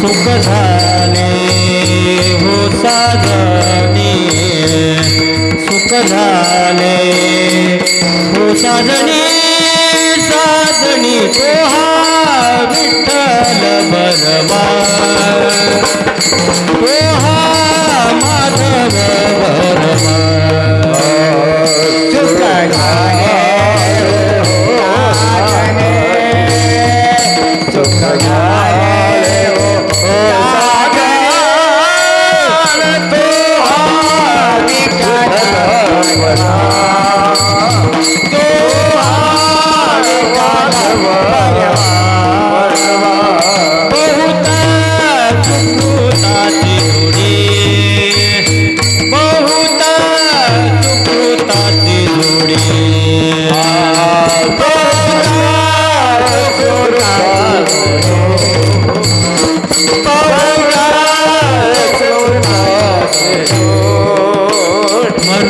सुख झाले हो साजनी सुख झाले हो साजनी साजनी पोहा विठ्ठल बलवा पोहा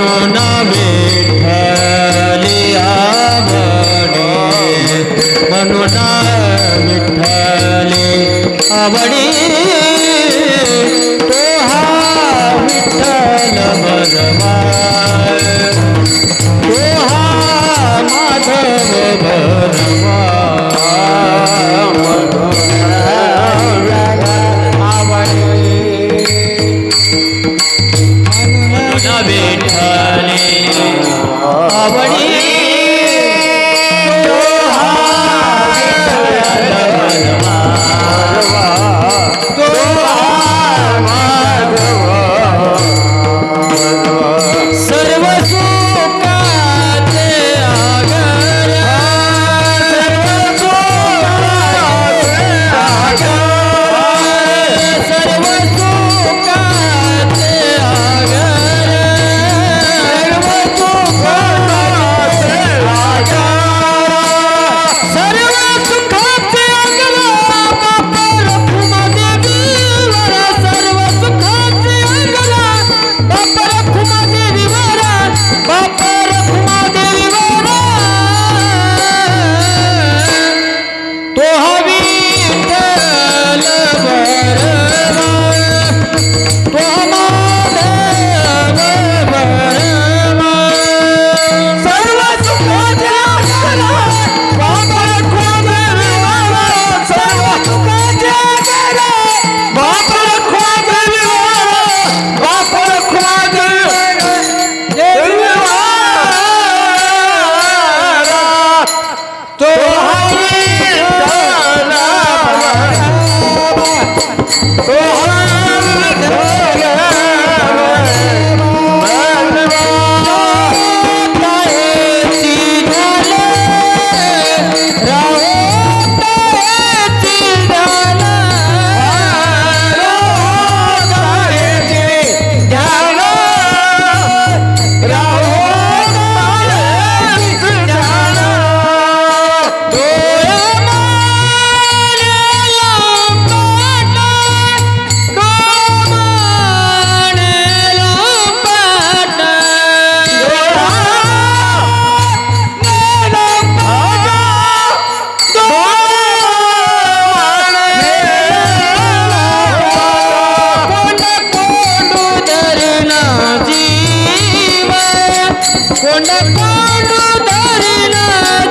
म्हणून विठ्ठली आवडे। म्हणून विठ्ठली आवडी तो हा विठ्ठल बेटा ಅವಳಿ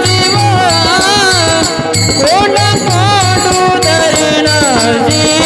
जीवा कोण पांडू धरणा जीवा?